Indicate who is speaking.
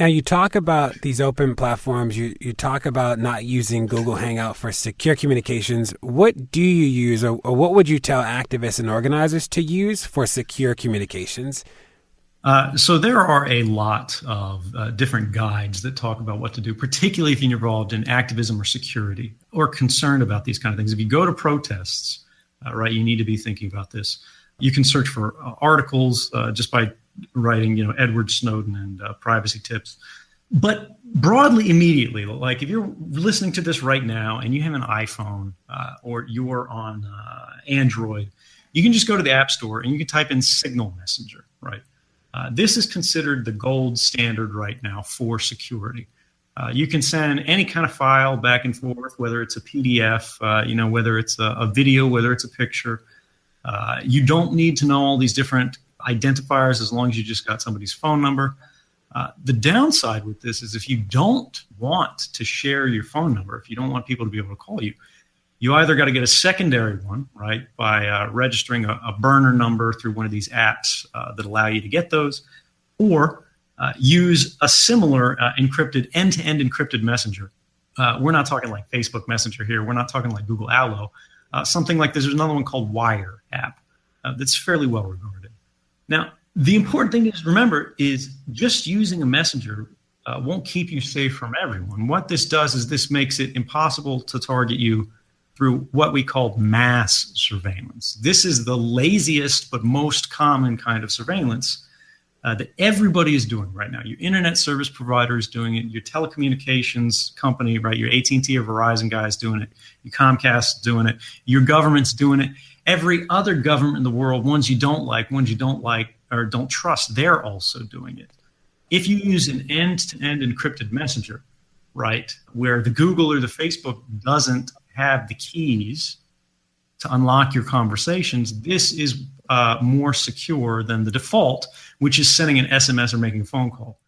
Speaker 1: Now, you talk about these open platforms, you, you talk about not using Google Hangout for secure communications. What do you use, or, or what would you tell activists and organizers to use for secure communications?
Speaker 2: Uh, so there are a lot of uh, different guides that talk about what to do, particularly if you're involved in activism or security or concerned about these kind of things. If you go to protests, uh, right, you need to be thinking about this. You can search for uh, articles uh, just by writing, you know, Edward Snowden and uh, privacy tips. But broadly, immediately, like if you're listening to this right now and you have an iPhone uh, or you're on uh, Android, you can just go to the App Store and you can type in Signal Messenger, right? Uh, this is considered the gold standard right now for security. Uh, you can send any kind of file back and forth, whether it's a PDF, uh, you know, whether it's a, a, video, whether it's a picture. Uh, you don't need to know all these different identifiers as long as you just got somebody's phone number. Uh, the downside with this is if you don't want to share your phone number, if you don't want people to be able to call you, you either got to get a secondary one, right, by uh, registering a, a, burner number through one of these apps uh, that allow you to get those, or uh, use a similar uh, encrypted end to end encrypted messenger. Uh, we're not talking like Facebook Messenger here. We're not talking like Google Allo. something like this. There's another one called Wire app that's fairly well regarded. Now, the important thing to remember is just using a messenger uh, won't keep you safe from everyone. What this does is this makes it impossible to target you through what we call mass surveillance. This is the laziest but most common kind of surveillance uh, that everybody is doing right now. Your internet service provider is doing it. Your telecommunications company, right? Your AT&T or Verizon guy is doing it. Your Comcast doing it. Your government's doing it every other government in the world, ones you don't like, ones you don't like or don't trust, they're also doing it. If you use an end to end encrypted messenger, right, where the Google or the Facebook doesn't have the keys to unlock your conversations, this is uh, more secure than the default, which is sending an SMS or making a phone call.